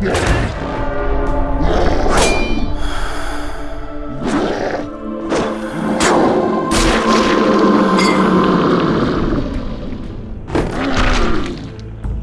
Yeah.